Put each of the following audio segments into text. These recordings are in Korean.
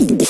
Peace.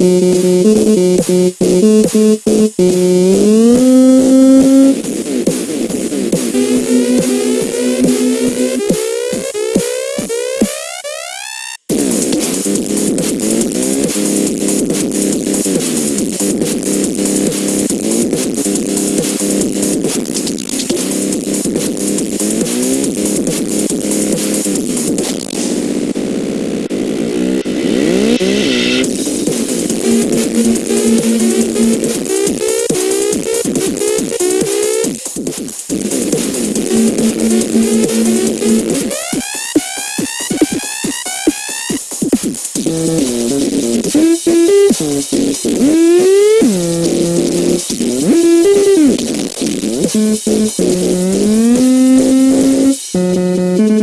Thank you. Thank you.